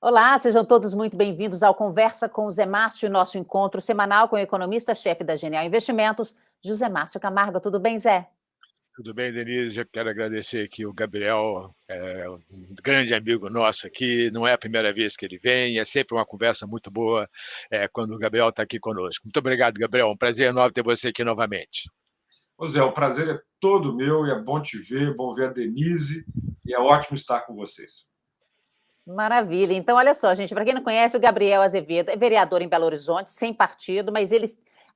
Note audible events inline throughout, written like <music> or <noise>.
Olá, sejam todos muito bem-vindos ao Conversa com o Zé Márcio, nosso encontro semanal com o economista-chefe da Genial Investimentos, José Márcio Camargo. Tudo bem, Zé? Tudo bem, Denise? Eu quero agradecer aqui o Gabriel, é um grande amigo nosso aqui. Não é a primeira vez que ele vem, é sempre uma conversa muito boa é, quando o Gabriel está aqui conosco. Muito obrigado, Gabriel. Um prazer enorme ter você aqui novamente. Ô Zé, o prazer é todo meu e é bom te ver, bom ver a Denise e é ótimo estar com vocês. Maravilha. Então, olha só, gente, para quem não conhece, o Gabriel Azevedo é vereador em Belo Horizonte, sem partido, mas ele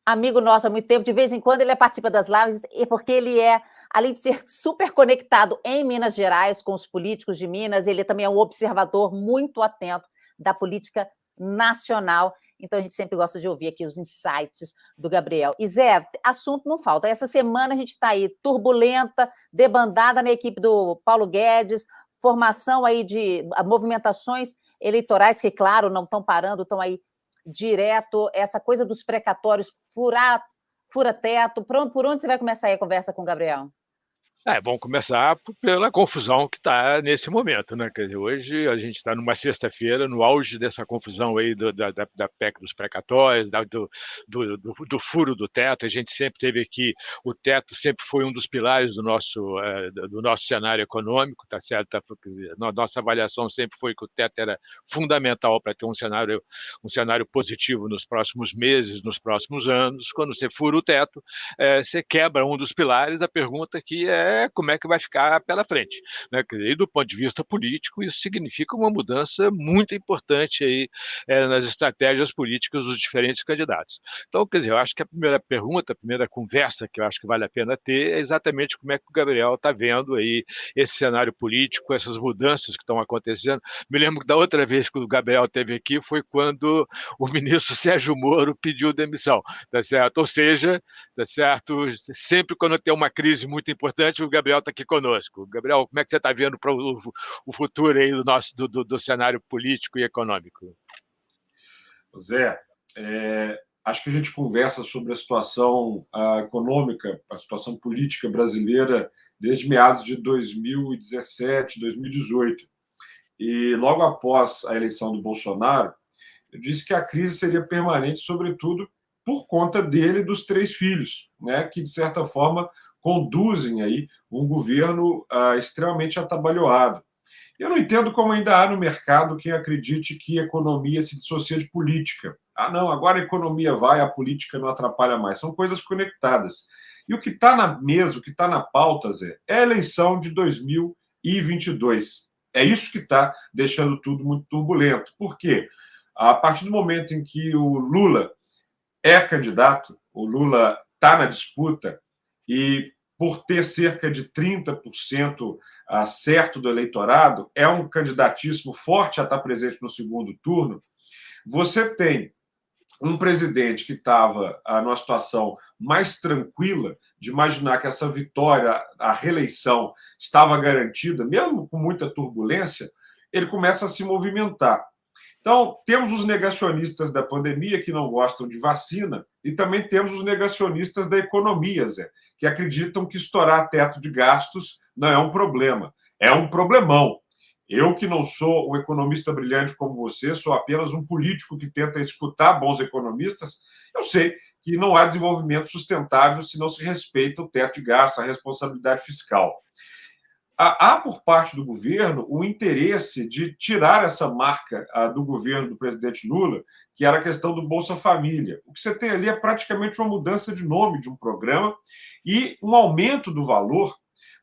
amigo nosso há muito tempo, de vez em quando ele participa das lives, porque ele é, além de ser super conectado em Minas Gerais, com os políticos de Minas, ele também é um observador muito atento da política nacional. Então, a gente sempre gosta de ouvir aqui os insights do Gabriel. E Zé, assunto não falta. Essa semana a gente está aí turbulenta, debandada na equipe do Paulo Guedes, formação aí de movimentações eleitorais que, claro, não estão parando, estão aí direto, essa coisa dos precatórios, furar, fura teto, por onde você vai começar aí a conversa com o Gabriel? É bom começar pela confusão que está nesse momento, né? Quer dizer, hoje a gente está numa sexta-feira, no auge dessa confusão aí do, da, da, da PEC dos precatórios, da, do, do, do, do, furo do teto. A gente sempre teve aqui, o teto sempre foi um dos pilares do nosso, é, do nosso cenário econômico, tá certo? Tá, nossa avaliação sempre foi que o teto era fundamental para ter um cenário, um cenário positivo nos próximos meses, nos próximos anos. Quando você fura o teto, é, você quebra um dos pilares. A pergunta aqui é é como é que vai ficar pela frente. Né? E do ponto de vista político, isso significa uma mudança muito importante aí, é, nas estratégias políticas dos diferentes candidatos. Então, quer dizer, eu acho que a primeira pergunta, a primeira conversa que eu acho que vale a pena ter é exatamente como é que o Gabriel está vendo aí esse cenário político, essas mudanças que estão acontecendo. Me lembro que da outra vez que o Gabriel esteve aqui foi quando o ministro Sérgio Moro pediu demissão, tá certo? Ou seja, tá certo? Sempre quando tem uma crise muito importante, o Gabriel está aqui conosco. Gabriel, como é que você está vendo para o, o, futuro aí do nosso do, do, do, cenário político e econômico? Zé, é, acho que a gente conversa sobre a situação a econômica, a situação política brasileira desde meados de 2017, 2018. E logo após a eleição do Bolsonaro, eu disse que a crise seria permanente, sobretudo por conta dele e dos três filhos, né, que, de certa forma, conduzem aí um governo ah, extremamente atabalhoado. Eu não entendo como ainda há no mercado quem acredite que economia se dissocia de política. Ah, não, agora a economia vai, a política não atrapalha mais. São coisas conectadas. E o que está na mesa, o que está na pauta, Zé, é a eleição de 2022. É isso que está deixando tudo muito turbulento. Por quê? A partir do momento em que o Lula é candidato, o Lula está na disputa, e por ter cerca de 30% ah, certo do eleitorado, é um candidatíssimo forte a estar presente no segundo turno. Você tem um presidente que estava ah, numa situação mais tranquila, de imaginar que essa vitória, a reeleição, estava garantida, mesmo com muita turbulência, ele começa a se movimentar. Então, temos os negacionistas da pandemia que não gostam de vacina e também temos os negacionistas da economia, Zé, que acreditam que estourar teto de gastos não é um problema, é um problemão. Eu, que não sou um economista brilhante como você, sou apenas um político que tenta escutar bons economistas, eu sei que não há desenvolvimento sustentável se não se respeita o teto de gastos, a responsabilidade fiscal há por parte do governo o interesse de tirar essa marca do governo do presidente Lula, que era a questão do Bolsa Família. O que você tem ali é praticamente uma mudança de nome de um programa e um aumento do valor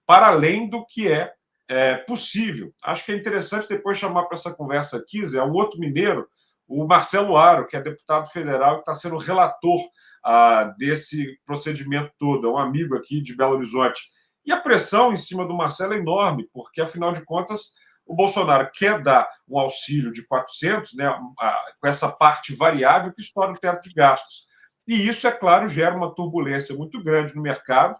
para além do que é, é possível. Acho que é interessante depois chamar para essa conversa aqui, Zé, um outro mineiro, o Marcelo Aro, que é deputado federal e está sendo relator ah, desse procedimento todo, é um amigo aqui de Belo Horizonte. E a pressão em cima do Marcelo é enorme, porque, afinal de contas, o Bolsonaro quer dar um auxílio de 400, né, com essa parte variável que estoura o teto de gastos. E isso, é claro, gera uma turbulência muito grande no mercado.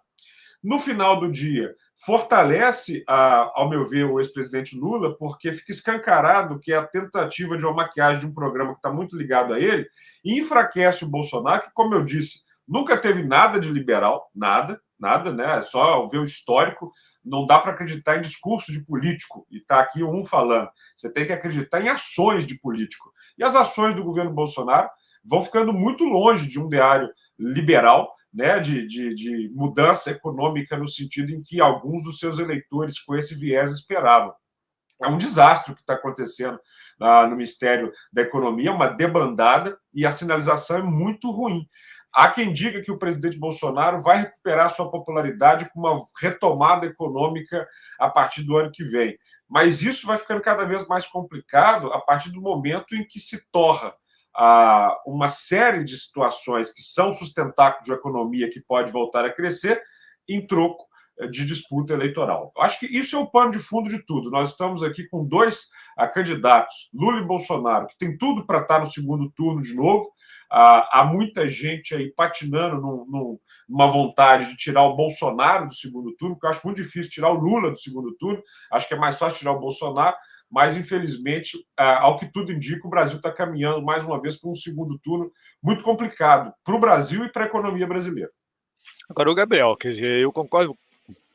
No final do dia, fortalece, ao meu ver, o ex-presidente Lula, porque fica escancarado que é a tentativa de uma maquiagem de um programa que está muito ligado a ele e enfraquece o Bolsonaro, que, como eu disse, nunca teve nada de liberal, nada, nada, né? É só ver o histórico. Não dá para acreditar em discurso de político e está aqui um falando. Você tem que acreditar em ações de político. E as ações do governo Bolsonaro vão ficando muito longe de um ideário liberal, né, de, de, de, mudança econômica no sentido em que alguns dos seus eleitores com esse viés esperavam. É um desastre o que está acontecendo ah, no Ministério da Economia, uma debandada, e a sinalização é muito ruim. Há quem diga que o presidente Bolsonaro vai recuperar sua popularidade com uma retomada econômica a partir do ano que vem. Mas isso vai ficando cada vez mais complicado a partir do momento em que se torra ah, uma série de situações que são sustentáculos de economia que pode voltar a crescer em troco de disputa eleitoral. Eu acho que isso é o pano de fundo de tudo. Nós estamos aqui com dois ah, candidatos, Lula e Bolsonaro, que tem tudo para estar no segundo turno de novo. Ah, há muita gente aí patinando num, num, numa vontade de tirar o Bolsonaro do segundo turno, porque eu acho muito difícil tirar o Lula do segundo turno. Acho que é mais fácil tirar o Bolsonaro mas infelizmente, é, ao que tudo indica, o Brasil está caminhando mais uma vez para um segundo turno muito complicado para o Brasil e para a economia brasileira. Agora, o Gabriel, quer dizer, eu concordo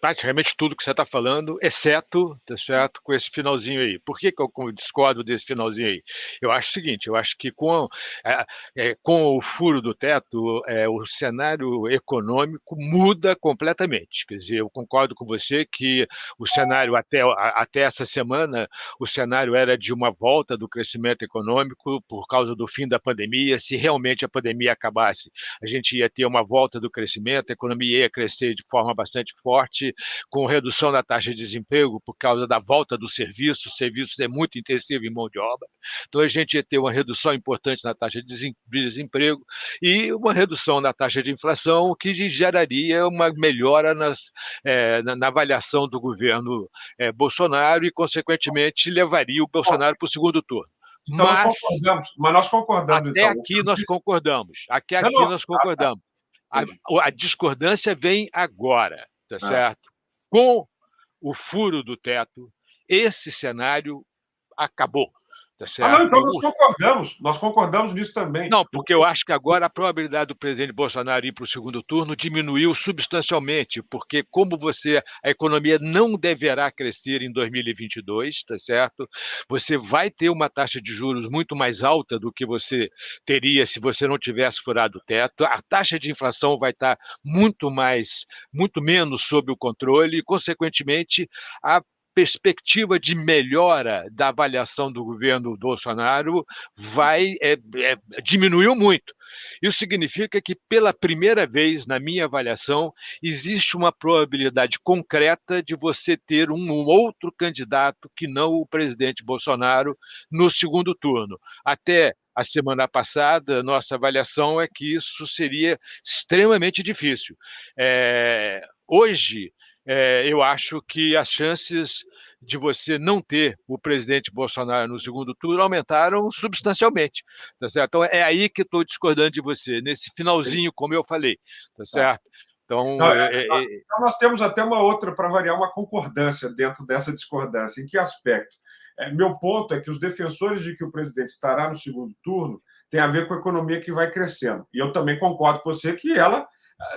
praticamente tudo que você está falando, exceto, tá certo, com esse finalzinho aí. Por que, que eu discordo desse finalzinho aí? Eu acho o seguinte, eu acho que com, é, é, com o furo do teto, é, o cenário econômico muda completamente. Quer dizer, eu concordo com você que o cenário até, até essa semana, o cenário era de uma volta do crescimento econômico por causa do fim da pandemia. Se realmente a pandemia acabasse, a gente ia ter uma volta do crescimento, a economia ia crescer de forma bastante forte, com redução da taxa de desemprego por causa da volta do serviço, o serviço é muito intensivo em mão de obra, então a gente ia ter uma redução importante na taxa de desemprego e uma redução na taxa de inflação, que geraria uma melhora nas, é, na, na, avaliação do governo é, Bolsonaro e, consequentemente, levaria o Bolsonaro para o segundo turno. Então mas, nós concordamos, mas nós concordamos. Até então. aqui nós concordamos. Até aqui não, nós concordamos. A, a, discordância vem agora tá ah. certo? Com o furo do teto, esse cenário acabou. Tá certo? Ah, não, então nós concordamos, nós concordamos nisso também. Não, porque eu acho que agora a probabilidade do presidente Bolsonaro ir para o segundo turno diminuiu substancialmente, porque como você, a economia não deverá crescer em 2022, tá certo? Você vai ter uma taxa de juros muito mais alta do que você teria se você não tivesse furado o teto. A taxa de inflação vai estar muito mais, muito menos sob o controle e, consequentemente, a perspectiva de melhora da avaliação do governo Bolsonaro vai é, é, diminuiu muito. Isso significa que, pela primeira vez, na minha avaliação, existe uma probabilidade concreta de você ter um outro candidato que não o presidente Bolsonaro no segundo turno. Até a semana passada, nossa avaliação é que isso seria extremamente difícil. É, hoje, é, eu acho que as chances de você não ter o presidente Bolsonaro no segundo turno aumentaram substancialmente. Tá certo? Então, é aí que estou discordando de você, nesse finalzinho, como eu falei. Tá, tá. certo? Então, não, é, é, é, então, nós temos até uma outra, para variar, uma concordância dentro dessa discordância. Em que aspecto? É, meu ponto é que os defensores de que o presidente estará no segundo turno tem a ver com a economia que vai crescendo. E eu também concordo com você que ela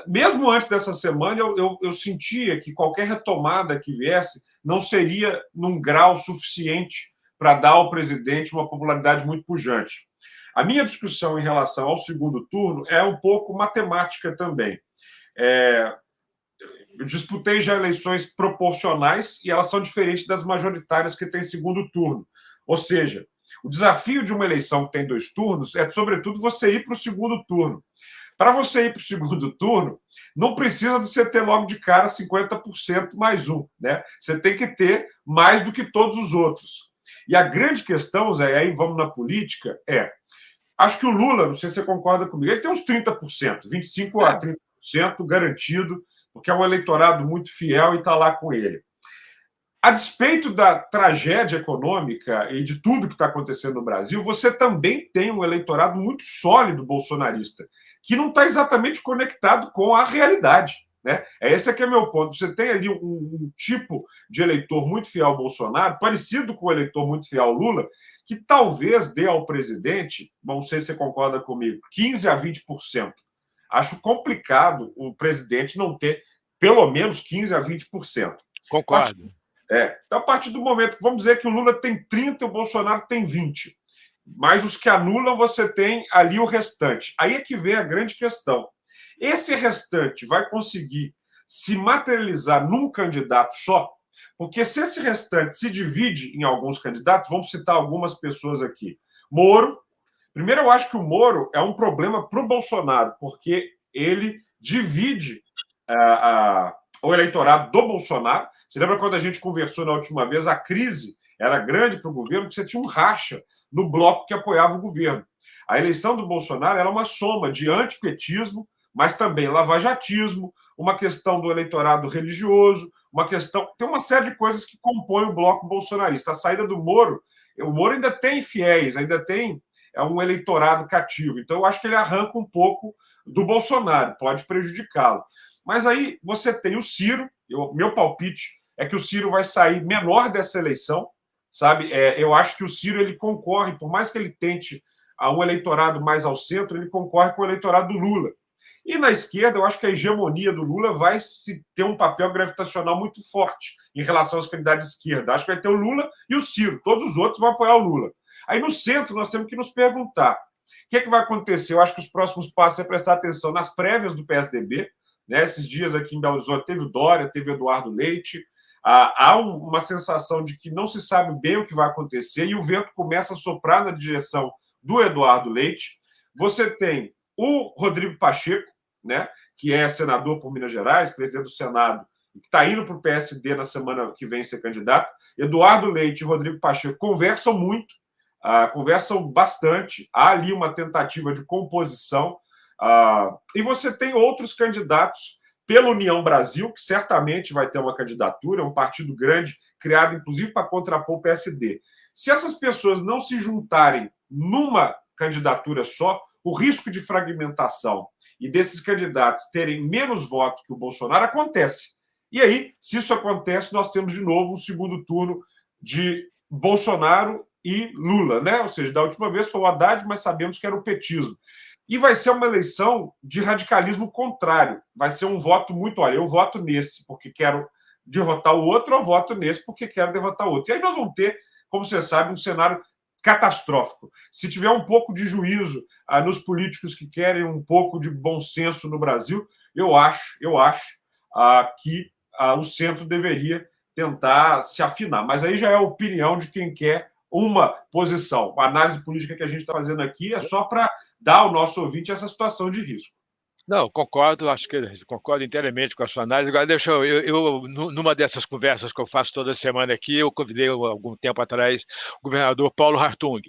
mesmo antes dessa semana, eu, eu, eu, sentia que qualquer retomada que viesse não seria num grau suficiente para dar ao presidente uma popularidade muito pujante. A minha discussão em relação ao segundo turno é um pouco matemática também. É, eu disputei já eleições proporcionais e elas são diferentes das majoritárias que têm segundo turno. Ou seja, o desafio de uma eleição que tem dois turnos é, sobretudo, você ir para o segundo turno. Para você ir para o segundo <laughs> turno, não precisa de você ter logo de cara 50% mais um. Né? Você tem que ter mais do que todos os outros. E a grande questão, Zé, aí vamos na política, é. Acho que o Lula, não sei se você concorda comigo, ele tem uns 30%, 25% a 30% garantido, porque é um eleitorado muito fiel e está lá com ele. A despeito da tragédia econômica e de tudo que está acontecendo no Brasil, você também tem um eleitorado muito sólido bolsonarista, que não está exatamente conectado com a realidade. Né? É esse aqui é meu ponto. Você tem ali um, um, tipo de eleitor muito fiel ao Bolsonaro, parecido com o eleitor muito fiel ao Lula, que talvez dê ao presidente, não sei se você concorda comigo, 15 a 20%. Acho complicado o presidente não ter pelo menos 15% a 20%. Concordo. É. Então, a partir do momento, vamos dizer que o Lula tem 30 e o Bolsonaro tem 20. Mas os que anulam, você tem ali o restante. Aí é que vem a grande questão. Esse restante vai conseguir se materializar num candidato só? Porque se esse restante se divide em alguns candidatos, vamos citar algumas pessoas aqui. Moro. Primeiro, eu acho que o Moro é um problema para o Bolsonaro, porque ele divide uh, uh, o eleitorado do Bolsonaro. Você lembra quando a gente conversou na última vez? A crise era grande para o governo, porque você tinha um racha no bloco que apoiava o governo. A eleição do Bolsonaro era uma soma de antipetismo, mas também lavajatismo, uma questão do eleitorado religioso, uma questão. Tem uma série de coisas que compõem o bloco bolsonarista. A saída do Moro, o Moro ainda tem fiéis, ainda tem é um eleitorado cativo. Então, eu acho que ele arranca um pouco do Bolsonaro, pode prejudicá-lo. Mas aí você tem o Ciro, eu, meu palpite é que o Ciro vai sair menor dessa eleição, sabe? É, eu acho que o Ciro ele concorre, por mais que ele tente a um eleitorado mais ao centro, ele concorre com o eleitorado do Lula. E na esquerda, eu acho que a hegemonia do Lula vai se ter um papel gravitacional muito forte em relação aos candidatos de esquerda. Acho que vai ter o Lula e o Ciro. Todos os outros vão apoiar o Lula. Aí no centro, nós temos que nos perguntar: o que, é que vai acontecer? Eu acho que os próximos passos é prestar atenção nas prévias do PSDB. Né? Esses dias aqui em Belo Horizonte teve o Dória, teve o Eduardo Leite. Há uma sensação de que não se sabe bem o que vai acontecer e o vento começa a soprar na direção do Eduardo Leite. Você tem o Rodrigo Pacheco, né, que é senador por Minas Gerais, presidente do Senado, que está indo para o PSD na semana que vem ser candidato. Eduardo Leite e Rodrigo Pacheco conversam muito, uh, conversam bastante. Há ali uma tentativa de composição. Uh, e você tem outros candidatos pela União Brasil, que certamente vai ter uma candidatura, é um partido grande, criado inclusive para contrapor o PSD. Se essas pessoas não se juntarem numa candidatura só, o risco de fragmentação e desses candidatos terem menos votos que o Bolsonaro acontece. E aí, se isso acontece, nós temos de novo um segundo turno de Bolsonaro e Lula, né? Ou seja, da última vez foi o Haddad, mas sabemos que era o petismo. E vai ser uma eleição de radicalismo contrário. Vai ser um voto muito, olha, eu voto nesse porque quero derrotar o outro, eu voto nesse porque quero derrotar o outro. E aí nós vamos ter, como você sabe, um cenário catastrófico. Se tiver um pouco de juízo ah, nos políticos que querem um pouco de bom senso no Brasil, eu acho, eu acho ah, que ah, o centro deveria tentar se afinar. Mas aí já é a opinião de quem quer uma posição. A análise política que a gente está fazendo aqui é só para dar ao nosso ouvinte essa situação de risco. Não, concordo, acho que concordo inteiramente com a sua análise. Agora, deixa eu, eu, eu, numa dessas conversas que eu faço toda semana aqui, eu convidei algum tempo atrás o governador Paulo Hartung.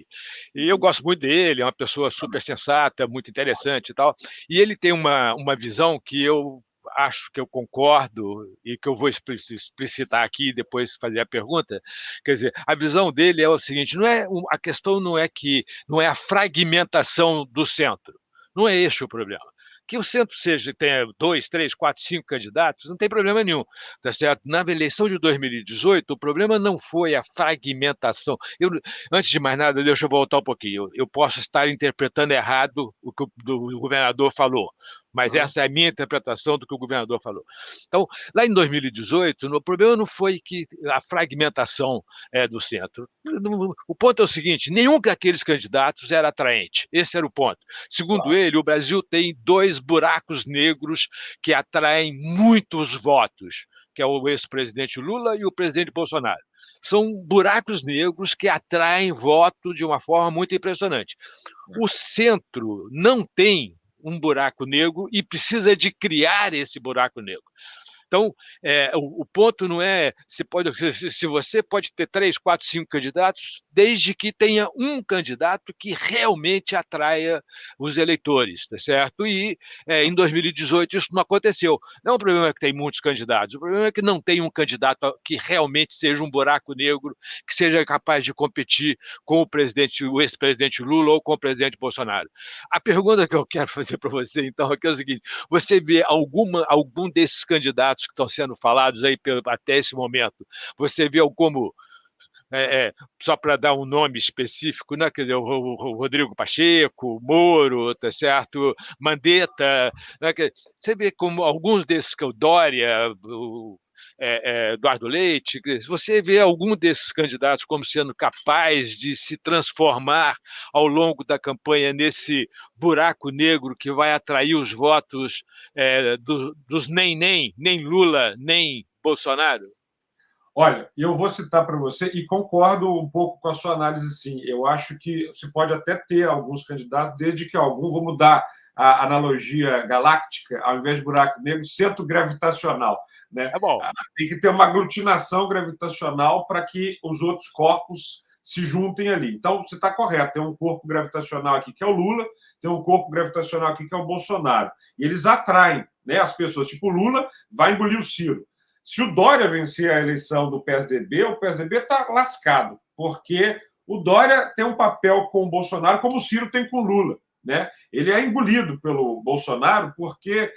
E eu gosto muito dele, é uma pessoa super sensata, muito interessante e tal. E ele tem uma, uma visão que eu acho que eu concordo e que eu vou explicitar aqui depois fazer a pergunta. Quer dizer, a visão dele é o seguinte: não é a questão não é que não é a fragmentação do centro. Não é esse o problema que o centro seja tenha dois, três, quatro, cinco candidatos, não tem problema nenhum, tá certo? Na eleição de 2018, o problema não foi a fragmentação. Eu, antes de mais nada, deixa eu voltar um pouquinho. Eu, eu posso estar interpretando errado o que o, o governador falou mas essa é a minha interpretação do que o governador falou. Então, lá em 2018, o problema não foi que a fragmentação é, do centro. O ponto é o seguinte: nenhum daqueles candidatos era atraente. Esse era o ponto. Segundo ele, o Brasil tem dois buracos negros que atraem muitos votos, que é o ex-presidente Lula e o presidente Bolsonaro são buracos negros que atraem voto de uma forma muito impressionante. É. O centro não tem um buraco negro e precisa de criar esse buraco negro. Então, é, o, o, ponto não é se, pode, se você pode ter três, quatro, cinco candidatos, desde que tenha um candidato que realmente atraia os eleitores, tá certo? E é, em 2018 isso não aconteceu. Não é um problema que tem muitos candidatos, o problema é que não tem um candidato que realmente seja um buraco negro, que seja capaz de competir com o presidente, o ex-presidente Lula ou com o presidente Bolsonaro. A pergunta que eu quero <laughs> fazer para você, então, é, é o seguinte: você vê alguma, algum desses candidatos que estão sendo falados aí até esse momento, você vê como é, é, só para dar um nome específico, né? Quer dizer, o, o, Rodrigo Pacheco, Moro, tá certo? Mandetta, né? você vê como alguns desses que o Dória, o, é, Eduardo Leite, você vê algum desses candidatos como sendo capaz de se transformar ao longo da campanha nesse buraco negro que vai atrair os votos é, do, dos nem nem, nem Lula, nem Bolsonaro? Olha, eu vou citar para você e concordo um pouco com a sua análise, sim. Eu acho que você pode até ter alguns candidatos, desde que algum, vou mudar a analogia galáctica, ao invés de buraco negro, centro gravitacional. Né? É bom. Tem que ter uma aglutinação gravitacional para que os outros corpos se juntem ali. Então, você está correto, tem um corpo gravitacional aqui que é o Lula, tem um corpo gravitacional aqui que é o Bolsonaro. E eles atraem né, as pessoas. Tipo, o Lula vai engolir o Ciro. Se o Dória vencer a eleição do PSDB, o PSDB está lascado, porque o Dória tem um papel com o Bolsonaro como o Ciro tem com o Lula. Né? Ele é engolido pelo Bolsonaro porque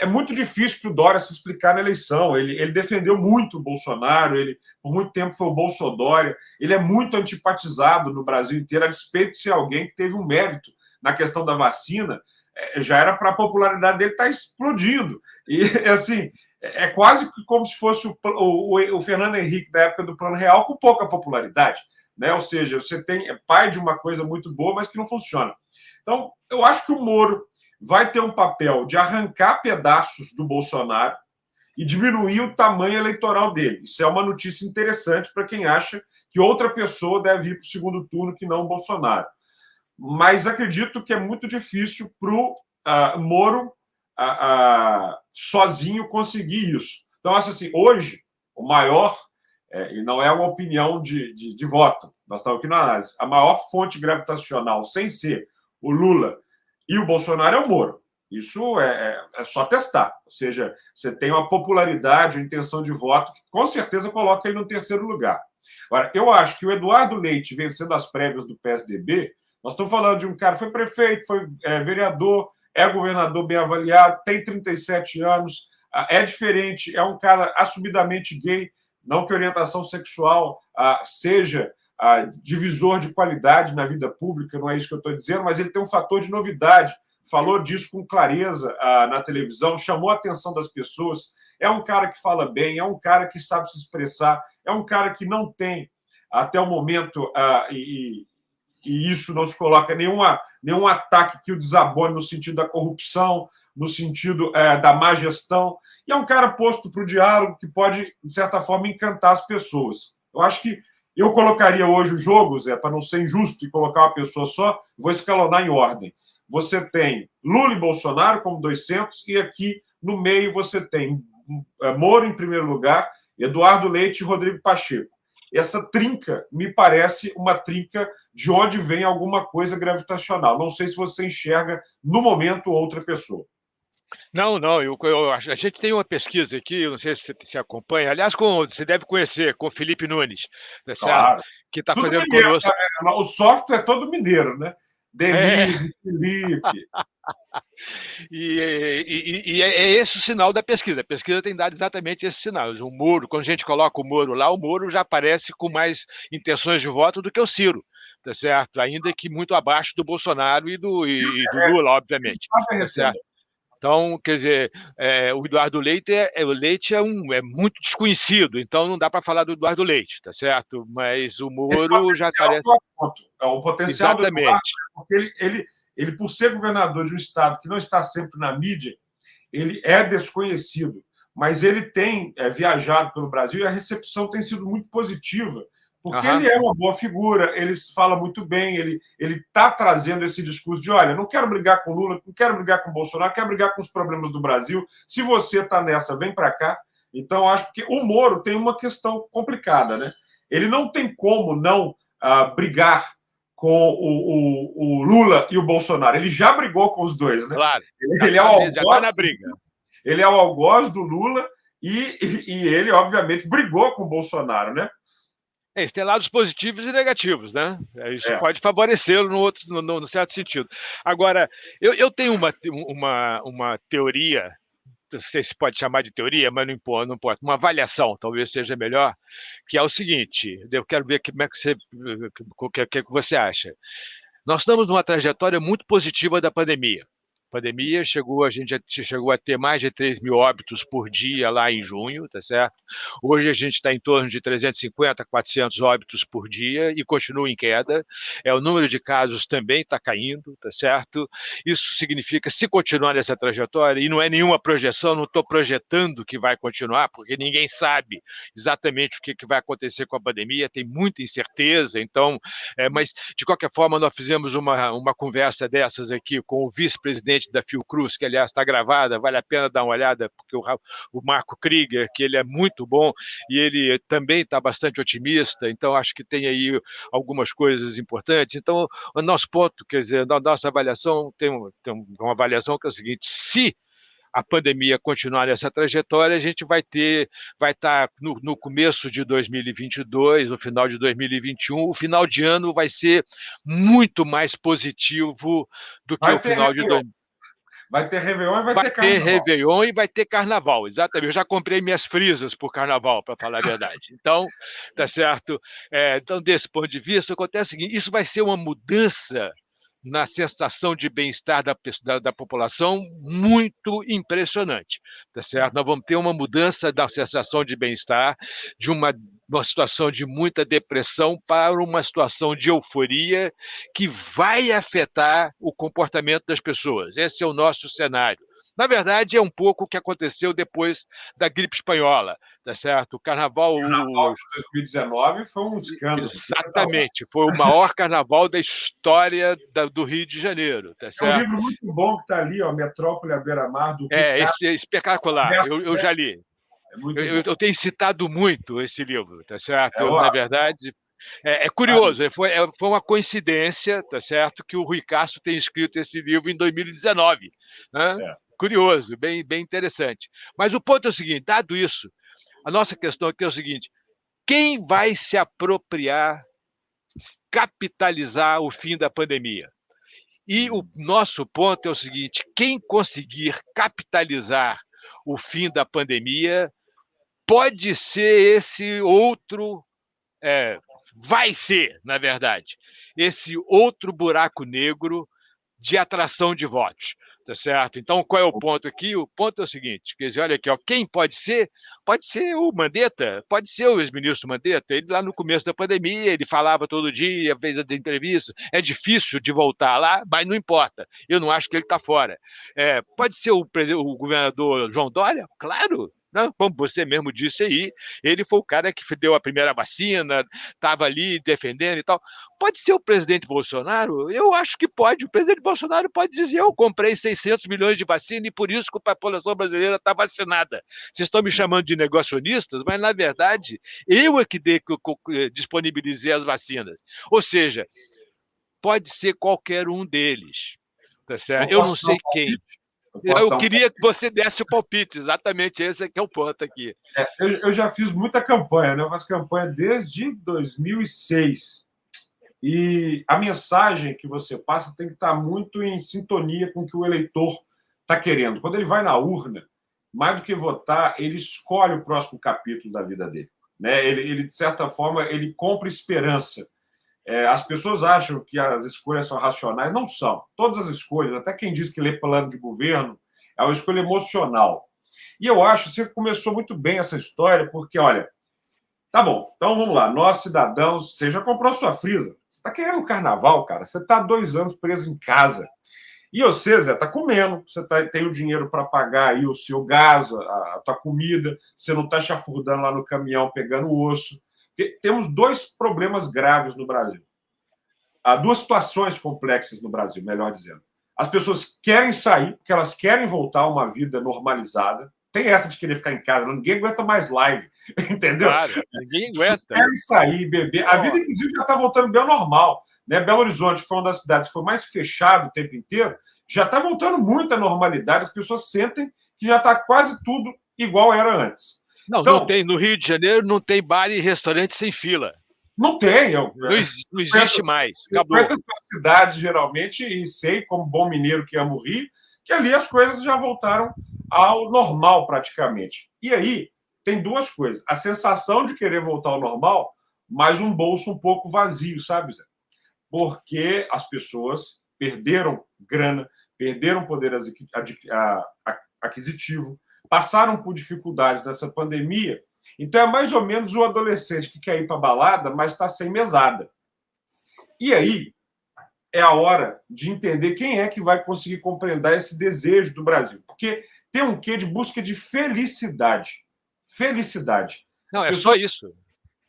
é muito difícil para o Dória se explicar na eleição. Ele, ele defendeu muito o Bolsonaro, ele por muito tempo foi o Bolsodória. Ele é muito antipatizado no Brasil inteiro, a despeito de ser alguém que teve um mérito na questão da vacina. É, já era para a popularidade dele estar tá explodindo. E, <laughs> assim, é quase como se fosse o, o, o, Fernando Henrique da época do Plano Real com pouca popularidade. Né? Ou seja, você tem é pai de uma coisa muito boa, mas que não funciona. Então, eu acho que o Moro vai ter um papel de arrancar pedaços do Bolsonaro e diminuir o tamanho eleitoral dele. Isso é uma notícia interessante para quem acha que outra pessoa deve ir para o segundo turno que não o Bolsonaro. Mas acredito que é muito difícil para o uh, Moro uh, sozinho conseguir isso. Então, acho assim, hoje, o maior, é, e não é uma opinião de, de, de voto, nós estamos aqui na análise, a maior fonte gravitacional, sem ser o Lula e o Bolsonaro, é o Moro. Isso é, é, é, só testar. Ou seja, você tem uma popularidade, uma intenção de voto que com certeza coloca ele no terceiro lugar. Agora, eu acho que o Eduardo Leite vencendo as prévias do PSDB, nós estamos falando de um cara, foi prefeito, foi é, vereador, é governador bem avaliado, tem 37 anos, é diferente, é um cara assumidamente gay, não que orientação sexual ah, seja ah, divisor de qualidade na vida pública, não é isso que eu estou dizendo, mas ele tem um fator de novidade, falou disso com clareza ah, na televisão, chamou a atenção das pessoas, é um cara que fala bem, é um cara que sabe se expressar, é um cara que não tem, até o momento, e, e isso não se coloca nenhuma, nenhum ataque que o desabone no sentido da corrupção, no sentido é, da má gestão. E é um cara posto para o diálogo que pode, de certa forma, encantar as pessoas. Eu acho que eu colocaria hoje o jogo, Zé, para não ser injusto e colocar uma pessoa só, vou escalonar em ordem. Você tem Lula e Bolsonaro como dois centros, e aqui no meio você tem é, Moro em primeiro lugar, Eduardo Leite e Rodrigo Pacheco essa trinca me parece uma trinca de onde vem alguma coisa gravitacional. Não sei se você enxerga no momento outra pessoa. Não, não, eu, eu, a gente tem uma pesquisa aqui, não sei se você se acompanha, aliás, com, você deve conhecer, com o Felipe Nunes, né, claro. que está fazendo mineiro, conosco. O software é todo mineiro, né? Denise, é. Felipe. <laughs> e, e, e, é esse o sinal da pesquisa. A pesquisa tem dado exatamente esse sinal. O Moro, quando a gente coloca o Moro lá, o Moro já aparece com mais intenções de voto do que o Ciro, tá certo? Ainda que muito abaixo do Bolsonaro e do, e, do Lula, obviamente. Tá certo? Então, quer dizer, é, o Eduardo Leite, é, é, o Leite é, um, é muito desconhecido, então não dá para falar do Eduardo Leite, tá certo? Mas o Moro já aparece. É o potencial Exatamente. do Eduardo, porque ele, ele, ele, por ser governador de um estado que não está sempre na mídia, ele é desconhecido, mas ele tem é, viajado pelo Brasil e a recepção tem sido muito positiva porque uhum. ele é uma boa figura, ele fala muito bem, ele está trazendo esse discurso de: olha, não quero brigar com Lula, não quero brigar com Bolsonaro, quero brigar com os problemas do Brasil. Se você está nessa, vem para cá. Então, acho que o Moro tem uma questão complicada, né? Ele não tem como não uh, brigar com o, o, o, Lula e o Bolsonaro. Ele já brigou com os dois, né? Claro. Ele, ele é o tá algoz, tá briga. Ele é o algoz do Lula e, e, e ele, obviamente, brigou com o Bolsonaro, né? É, isso tem lados positivos e negativos, né? É, isso é. pode favorecê-lo no, outro, no, no, certo sentido. Agora, eu, eu tenho uma, uma, uma teoria não sei se pode chamar de teoria, mas não importa, não importa, uma avaliação, talvez seja melhor, que é o seguinte, eu quero ver como é que você, o que, que você acha. Nós estamos numa trajetória muito positiva da pandemia pandemia, chegou, a gente chegou a ter mais de 3 mil óbitos por dia lá em junho, tá certo? Hoje a gente está em torno de 350, 400 óbitos por dia e continua em queda. É, o número de casos também está caindo, tá certo? Isso significa, se continuar nessa trajetória, e não é nenhuma projeção, não estou projetando que vai continuar, porque ninguém sabe exatamente o que, que vai acontecer com a pandemia, tem muita incerteza, então, é, mas de qualquer forma, nós fizemos uma, uma conversa dessas aqui com o vice-presidente da Fiocruz, que aliás está gravada, vale a pena dar uma olhada, porque o, o Marco Krieger, que ele é muito bom e ele também está bastante otimista, então acho que tem aí algumas coisas importantes. Então, o nosso ponto, quer dizer, a nossa avaliação tem, tem uma avaliação que é o seguinte: se a pandemia continuar nessa trajetória, a gente vai ter, vai estar tá no, no, começo de 2022, no final de 2021, o final de ano vai ser muito mais positivo do que vai o final de 2021. Vai ter Réveillon e vai, vai ter Carnaval. Vai ter Réveillon e vai ter Carnaval, exatamente. Eu já comprei minhas frisas o Carnaval, para falar a verdade. Então, tá certo? É, então, desse ponto de vista, acontece o seguinte, isso vai ser uma mudança na sensação de bem-estar da, da, da, população muito impressionante, tá certo? Nós vamos ter uma mudança da sensação de bem-estar de uma, uma situação de muita depressão para uma situação de euforia que vai afetar o comportamento das pessoas. Esse é o nosso cenário. Na verdade, é um pouco o que aconteceu depois da gripe espanhola, tá certo? O carnaval. O carnaval de 2019 foi um escândalo. Exatamente, foi o maior carnaval da história da, do Rio de Janeiro, tá certo? É um livro muito bom que está ali, ó, Metrópole à beira-mar do É, esse é espetacular, eu, eu já li. É eu, eu, tenho citado muito esse livro, tá certo? É, Na verdade, é, é, curioso, foi, é, foi uma coincidência, tá certo, que o Rui Castro tenha escrito esse livro em 2019. Né? É curioso, bem, bem interessante. Mas o ponto é o seguinte: dado isso, a nossa questão aqui é o seguinte: quem vai se apropriar, capitalizar o fim da pandemia? E o nosso ponto é o seguinte: quem conseguir capitalizar o fim da pandemia pode ser esse outro, é, vai ser, na verdade, esse outro buraco negro de atração de votos. Tá certo? Então, qual é o ponto aqui? O ponto é o seguinte: quer dizer, olha aqui, ó, quem pode ser? Pode ser o Mandetta, pode ser o ex-ministro Mandetta. Ele lá no começo da pandemia, ele falava todo dia, fez a entrevista. É difícil de voltar lá, mas não importa. Eu não acho que ele está fora. É, pode ser o, o governador João Dória? Claro, né? como você mesmo disse aí, ele foi o cara que deu a primeira vacina, estava ali defendendo e tal. Pode ser o presidente Bolsonaro? Eu acho que pode. O presidente Bolsonaro pode dizer: eu comprei 600 milhões de vacina e por isso que a população brasileira está vacinada. Vocês estão me chamando de negacionistas, mas na verdade eu é que, que disponibilizei as vacinas. Ou seja, pode ser qualquer um deles. Tá certo? Eu não sei quem. Eu, eu queria que você desse o palpite, exatamente esse é que é o ponto aqui. É, eu, eu, já fiz muita campanha, né? eu faço campanha desde 2006. E a mensagem que você passa tem que estar muito em sintonia com o que o eleitor está querendo. Quando ele vai na urna, mais do que votar, ele escolhe o próximo capítulo da vida dele. Né? Ele, ele de certa forma, ele compra esperança. É, as pessoas acham que as escolhas são racionais, não são. Todas as escolhas, até quem diz que lê plano de governo, é uma escolha emocional. E eu acho que você começou muito bem essa história, porque, olha, tá bom, então vamos lá, nós cidadãos, você já comprou sua frisa, você está querendo carnaval, cara, você está dois anos preso em casa. E você, Zé, está comendo, você tá, tem o dinheiro para pagar aí o seu gás, a, a tua comida, você não está chafurdando lá no caminhão pegando osso. Temos dois problemas graves no Brasil. Há duas situações complexas no Brasil, melhor dizendo. As pessoas querem sair, porque elas querem voltar a uma vida normalizada. Tem essa de querer ficar em casa, ninguém aguenta mais live, <laughs> entendeu? Claro, ninguém aguenta. querem sair, beber. A vida, inclusive, já está voltando bem ao normal. Né? Belo Horizonte, que foi uma das cidades que foi mais fechado o tempo inteiro, já está voltando muito à normalidade. As pessoas sentem que já está quase tudo igual era antes. Não, então, não tem. No Rio de Janeiro não tem bar e restaurante sem fila. Não tem. Eu, não, não existe mais. Acabou. Eu cidade, geralmente, e sei, como bom mineiro que amo Rio, que ali as coisas já voltaram ao normal praticamente. E aí tem duas coisas: a sensação de querer voltar ao normal, mas um bolso um pouco vazio, sabe, Zé? Porque as pessoas perderam grana, perderam poder aquisitivo, passaram por dificuldades nessa pandemia. Então é mais ou menos o adolescente que quer ir para balada, mas está sem mesada. E aí é a hora de entender quem é que vai conseguir compreender esse desejo do Brasil. Porque tem um quê de busca de felicidade. Felicidade. Não, As é pessoas... só isso.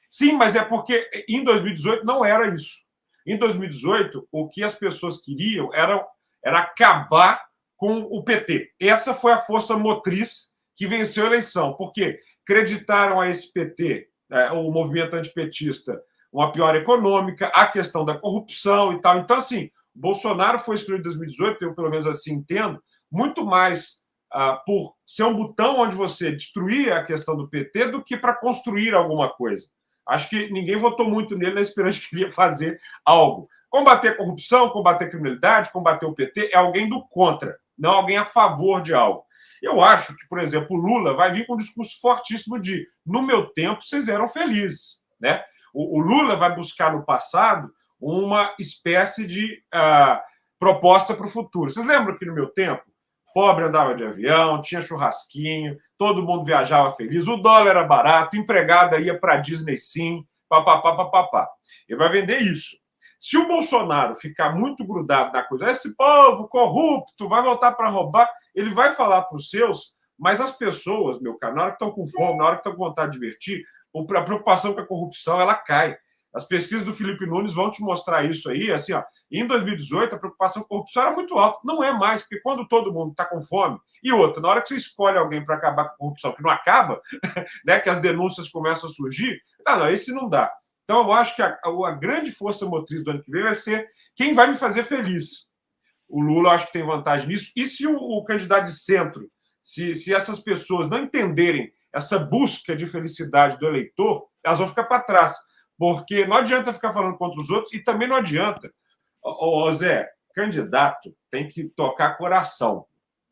Sim, mas é porque em 2018 não era isso. Em 2018, o que as pessoas queriam era, era acabar com o PT. Essa foi a força motriz que venceu a eleição, porque acreditaram a esse PT, é, o movimento antipetista, uma pior econômica, a questão da corrupção e tal. Então, assim, Bolsonaro foi escolhido em 2018, eu pelo menos assim entendo, muito mais ah, por ser um botão onde você destruía a questão do PT do que para construir alguma coisa. Acho que ninguém votou muito nele na esperança que ele ia fazer algo. Combater a corrupção, combater a criminalidade, combater o PT é alguém do contra, não alguém a favor de algo. Eu acho que, por exemplo, o Lula vai vir com um discurso fortíssimo de no meu tempo vocês eram felizes. Né? O, o Lula vai buscar no passado uma espécie de uh, proposta para o futuro. Vocês lembram que no meu tempo, pobre andava de avião, tinha churrasquinho, todo mundo viajava feliz, o dólar era barato, empregada ia para a Disney sim, papapá, papapá. Ele vai vender isso. Se o Bolsonaro ficar muito grudado na coisa, esse povo corrupto vai voltar para roubar, ele vai falar para os seus, mas as pessoas, meu cara, na hora que estão com fome, na hora que estão com vontade de divertir, a preocupação com a corrupção ela cai. As pesquisas do Felipe Nunes vão te mostrar isso aí. Assim, ó, em 2018, a preocupação com a corrupção era muito alta. Não é mais, porque quando todo mundo está com fome, e outra, na hora que você escolhe alguém para acabar com a corrupção, que não acaba, <laughs> né, que as denúncias começam a surgir, tá, não, esse não dá. Então, eu acho que a, a, grande força motriz do ano que vem vai ser quem vai me fazer feliz. O Lula, acho que tem vantagem nisso. E se o, o candidato de centro, se, se essas pessoas não entenderem essa busca de felicidade do eleitor, elas vão ficar para trás. Porque não adianta ficar falando contra os outros e também não adianta. Ô, Zé, candidato tem que tocar coração.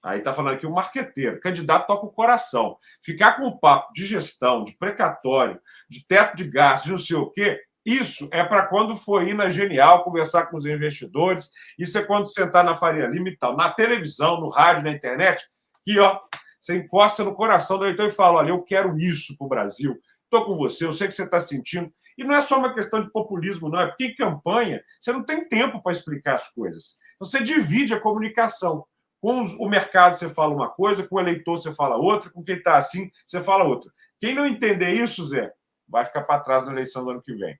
Aí está falando aqui o marqueteiro. Candidato toca o coração. Ficar com o papo de gestão, de precatório, de teto de gastos, de não sei o quê, isso é para quando for ir na Genial conversar com os investidores. Isso é quando sentar na Faria Lima e tal. Na televisão, no rádio, na internet, que ó, você encosta no coração do eleitor e fala: olha, eu quero isso para o Brasil, estou com você, eu sei que você está sentindo. E não é só uma questão de populismo, não, é porque em campanha você não tem tempo para explicar as coisas. Então, você divide a comunicação. Com o mercado você fala uma coisa, com o eleitor você fala outra, com quem está assim você fala outra. Quem não entender isso, Zé, vai ficar para trás na eleição do ano que vem.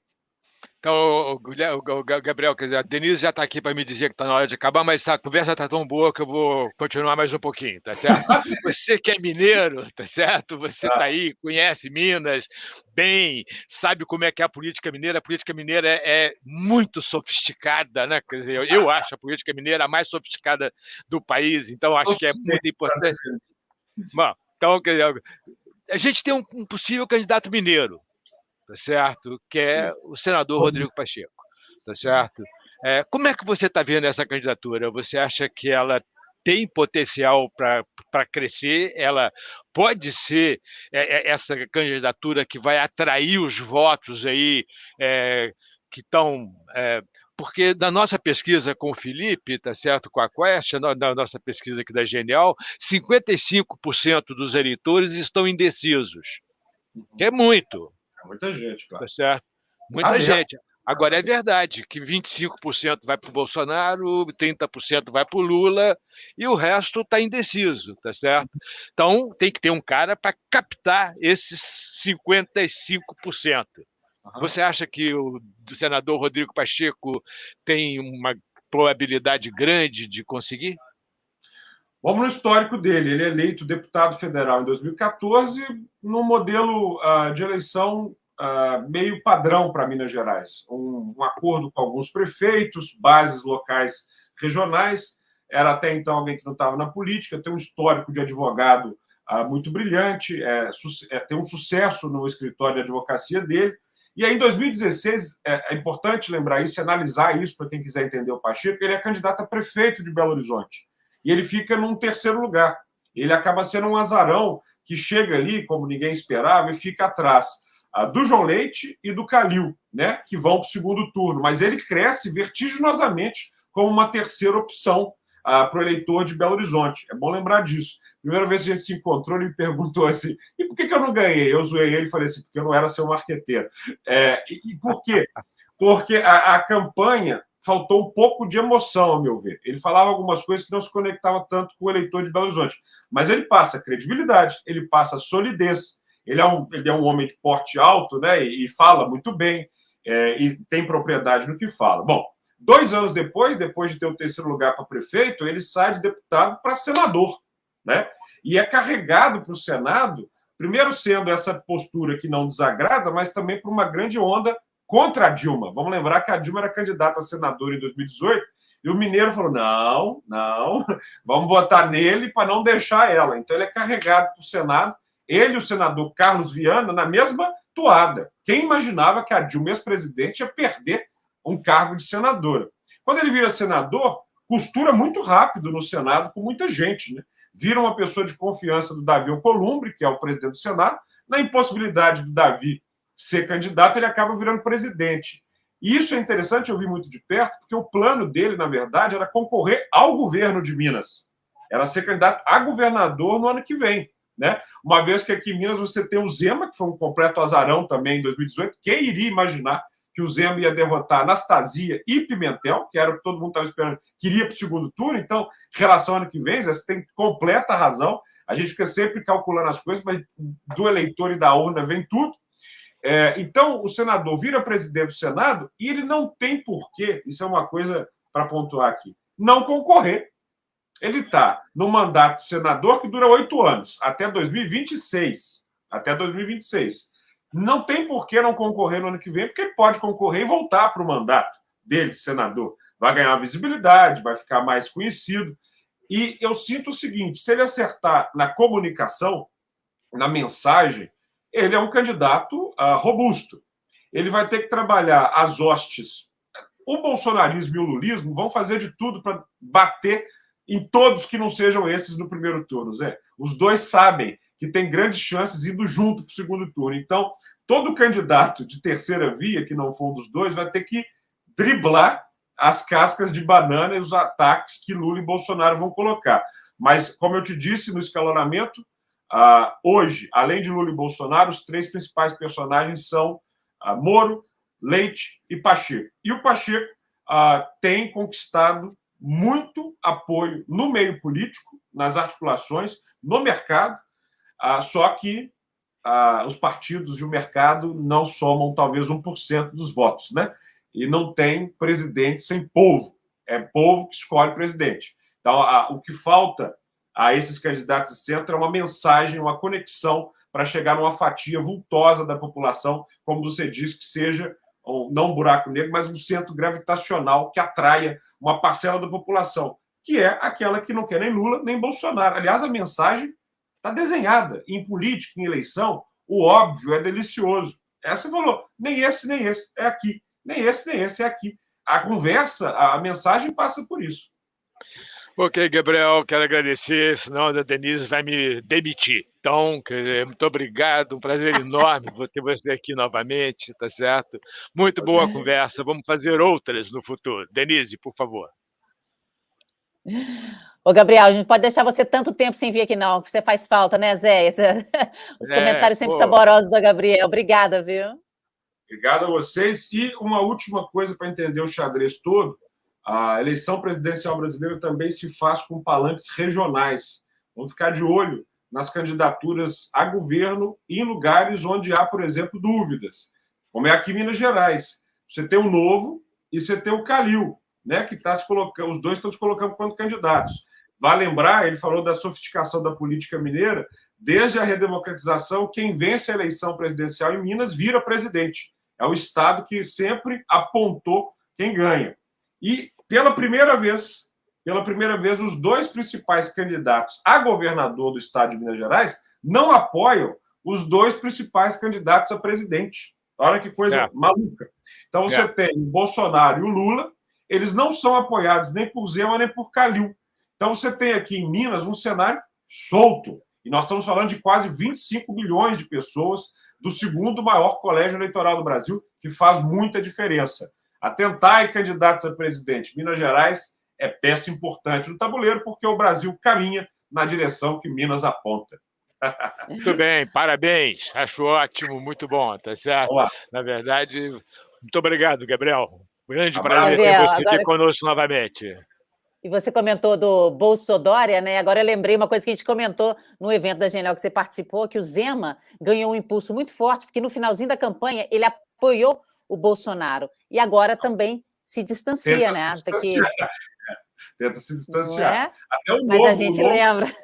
Então, o Gabriel, quer dizer, a Denise já está aqui para me dizer que está na hora de acabar, mas a conversa está tão boa que eu vou continuar mais um pouquinho, tá certo? <laughs> Você que é mineiro, tá certo? Você está aí, conhece Minas bem, sabe como é que é a política mineira. A política mineira é, é muito sofisticada, né? Quer dizer, eu, eu, acho a política mineira a mais sofisticada do país, então acho que é muito importante. Bom, então, quer dizer, a gente tem um, um possível candidato mineiro, tá certo? Que é o senador Rodrigo Pacheco, tá certo? É, como é que você está vendo essa candidatura? Você acha que ela tem potencial para crescer? Ela pode ser é, é, essa candidatura que vai atrair os votos aí é, que estão é, porque na nossa pesquisa com o Felipe, tá certo, com a Quest, na nossa pesquisa aqui da Genial, 55% dos eleitores estão indecisos. Que é muito. Muita gente, claro. Tá certo? Muita ah, gente. Agora, é verdade que 25% vai para o Bolsonaro, 30% vai para o Lula e o resto está indeciso, tá certo? Então, tem que ter um cara para captar esses 55%. Uhum. Você acha que o, o senador Rodrigo Pacheco tem uma probabilidade grande de conseguir? Vamos no histórico dele. Ele é eleito deputado federal em 2014, no modelo uh, de eleição uh, meio padrão para Minas Gerais. Um, um, acordo com alguns prefeitos, bases locais regionais. Era até então alguém que não estava na política, tem um histórico de advogado uh, muito brilhante, é, é, tem um sucesso no escritório de advocacia dele. E aí, em 2016, é, é importante lembrar isso e analisar isso para quem quiser entender o Pacheco, ele é candidato a prefeito de Belo Horizonte e ele fica num terceiro lugar. Ele acaba sendo um azarão que chega ali, como ninguém esperava, e fica atrás do João Leite e do Calil, né, que vão para o segundo turno. Mas ele cresce vertiginosamente como uma terceira opção ah, para o eleitor de Belo Horizonte. É bom lembrar disso. Primeira vez que a gente se encontrou, ele me perguntou assim: e por que, que eu não ganhei? Eu zoei ele e falei assim: porque eu não era seu marqueteiro. É, e, e, por quê? Porque a, a campanha faltou um pouco de emoção, ao meu ver. Ele falava algumas coisas que não se conectavam tanto com o eleitor de Belo Horizonte. Mas ele passa credibilidade, ele passa solidez, ele é um, ele é um homem de porte alto, né? E, e fala muito bem, é, e tem propriedade no que fala. Bom, dois anos depois, depois de ter o terceiro lugar para prefeito, ele sai de deputado para senador, né? E é carregado para o Senado, primeiro sendo essa postura que não desagrada, mas também por uma grande onda contra a Dilma. Vamos lembrar que a Dilma era candidata a senadora em 2018 e o Mineiro falou: não, não, <laughs> vamos votar nele para não deixar ela. Então ele é carregado para o Senado, ele e o senador Carlos Viana na mesma toada. Quem imaginava que a Dilma, ex-presidente, ia perder um cargo de senadora? Quando ele vira senador, costura muito rápido no Senado com muita gente, né? Vira uma pessoa de confiança do Davi Alcolumbre, que é o presidente do Senado, na impossibilidade do Davi ser candidato, ele acaba virando presidente. E isso é interessante, eu vi muito de perto, porque o plano dele, na verdade, era concorrer ao governo de Minas. Era ser candidato a governador no ano que vem. Né? Uma vez que aqui em Minas você tem o Zema, que foi um completo azarão também em 2018. Quem iria imaginar que o Zema ia derrotar Anastasia e Pimentel, que era o que todo mundo estava esperando, queria para o segundo turno. Então, relação ano que vem, você tem completa razão. A gente fica sempre calculando as coisas, mas do eleitor e da urna vem tudo. É, então, o senador vira presidente do Senado e ele não tem porquê, isso é uma coisa para pontuar aqui, não concorrer. Ele está no mandato de senador que dura oito anos, até 2026. Até 2026. Não tem por que não concorrer no ano que vem, porque ele pode concorrer e voltar para o mandato dele de senador. Vai ganhar visibilidade, vai ficar mais conhecido. E eu sinto o seguinte: se ele acertar na comunicação, na mensagem, ele é um candidato uh, robusto. Ele vai ter que trabalhar as hostes. O bolsonarismo e o lulismo vão fazer de tudo para bater em todos que não sejam esses no primeiro turno, Zé. Os dois sabem que tem grandes chances indo junto para o segundo turno. Então, todo candidato de terceira via, que não for um dos dois, vai ter que driblar as cascas de banana e os ataques que Lula e Bolsonaro vão colocar. Mas, como eu te disse no escalonamento, Uh, hoje, além de Lula e Bolsonaro, os três principais personagens são uh, Moro, Leite e Pacheco. E o Pacheco uh, tem conquistado muito apoio no meio político, nas articulações, no mercado, só que os partidos e o mercado não somam talvez 1% dos votos, né? E não tem presidente sem povo. É povo que escolhe presidente. Então, o que falta a esses candidatos de centro é uma mensagem, uma conexão para chegar numa fatia vultosa da população, como você disse, que seja não um buraco negro, mas um centro gravitacional que atraia uma parcela da população, que é aquela que não quer nem Lula nem Bolsonaro. Aliás, a mensagem está desenhada. Em política, em eleição, o óbvio é delicioso. Essa falou, nem esse, nem esse, é aqui. Nem esse, nem esse, é aqui. A conversa, a mensagem passa por isso. Ok, Gabriel, quero agradecer, senão a Denise vai me demitir. Então, muito obrigado, um prazer enorme <laughs> ter você aqui novamente, tá certo? Muito boa conversa, vamos fazer outras no futuro. Denise, por favor. Ô, Gabriel, a gente pode deixar você tanto tempo sem vir aqui, não, você faz falta, né, Zé? <laughs> Os é, comentários sempre pô. saborosos do Gabriel. Obrigada, viu? Obrigado a vocês. E uma última coisa para entender o xadrez todo a eleição presidencial brasileira também se faz com palanques regionais. Vamos ficar de olho nas candidaturas a governo em lugares onde há, por exemplo, dúvidas, como é aqui em Minas Gerais. Você tem o Novo e você tem o Calil, né, que está se colocando, os dois estão se colocando como candidatos. Vale lembrar, ele falou da sofisticação da política mineira, desde a redemocratização, quem vence a eleição presidencial em Minas vira presidente. É o Estado que sempre apontou quem ganha. E pela primeira vez, pela primeira vez, os dois principais candidatos a governador do estado de Minas Gerais não apoiam os dois principais candidatos a presidente. Olha que coisa maluca. Então você tem o Bolsonaro e o Lula, eles não são apoiados nem por Zema nem por Calil. Então, você tem aqui em Minas um cenário solto. E nós estamos falando de quase 25 milhões de pessoas do segundo maior colégio eleitoral do Brasil, que faz muita diferença. Atentar e candidatos a presidente Minas Gerais é peça importante no tabuleiro, porque o Brasil caminha na direção que Minas aponta. <laughs> Muito bem, parabéns. Acho ótimo, muito bom, tá certo? Olá. Na verdade, muito obrigado, Gabriel. Grande prazer ter você agora... aqui conosco novamente. E você comentou do Bolsodória, né? Agora eu lembrei uma coisa que a gente comentou no evento da Genial que você participou, que o Zema ganhou um impulso muito forte, porque no finalzinho da campanha ele apoiou o Bolsonaro. E agora também se distancia, Tenta né? Se distanciar. <laughs> Tenta se distanciar. É? Até o Mas novo, a gente novo... lembra.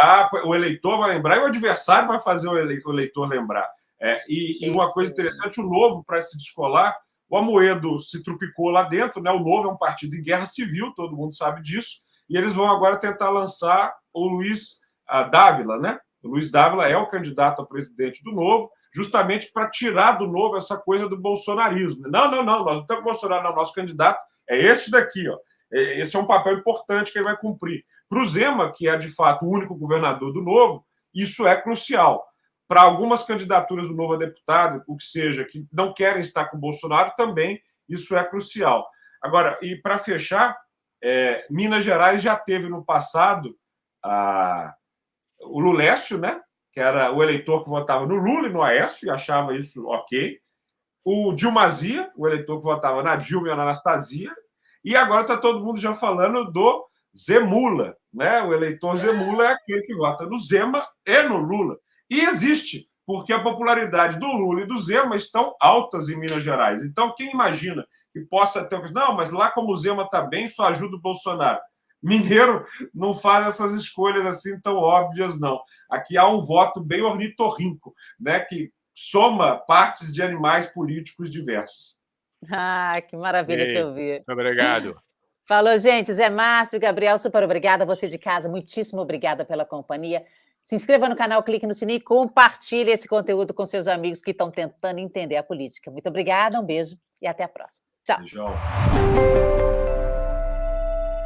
Ah, o eleitor vai lembrar e o adversário vai fazer o eleitor lembrar. É, e, e, uma coisa interessante, o Novo, para se descolar, o Amoedo se trupicou lá dentro, né? o Novo é um partido em guerra civil, todo mundo sabe disso, e eles vão agora tentar lançar o Luiz Dávila, né? O Luiz Dávila é o candidato a presidente do Novo, justamente para tirar do Novo essa coisa do bolsonarismo. Não, não, não, nós não temos Bolsonaro, não, nosso candidato é esse daqui, ó. É, esse é um papel importante que ele vai cumprir. Para o Zema, que é de fato o único governador do Novo, isso é crucial. Para algumas candidaturas do Novo a deputado, o que seja, que não querem estar com o Bolsonaro, também isso é crucial. Agora, e para fechar, é, Minas Gerais já teve no passado a, o Lulécio, né? Que era o eleitor que votava no Lula e no Aécio, e achava isso ok. O Dilmazia, o eleitor que votava na Dilma e na Anastasia. E agora está todo mundo já falando do Zemula, né? O eleitor Zemula é aquele que vota no Zema e no Lula. E existe, porque a popularidade do Lula e do Zema estão altas em Minas Gerais. Então, quem imagina que possa ter não, mas lá como o Zema está bem, só ajuda o Bolsonaro. Mineiro não faz essas escolhas assim tão óbvias, não. Aqui há um voto bem ornitorrinco, né, que soma partes de animais políticos diversos. Ah, que maravilha Ei, te ouvir. Muito obrigado. Falou, gente. Zé Márcio, Gabriel, super obrigada. Você de casa, muitíssimo obrigada pela companhia. Se inscreva no canal, clique no sininho e compartilhe esse conteúdo com seus amigos que estão tentando entender a política. Muito obrigada, um beijo e até a próxima. Tchau. Beijão.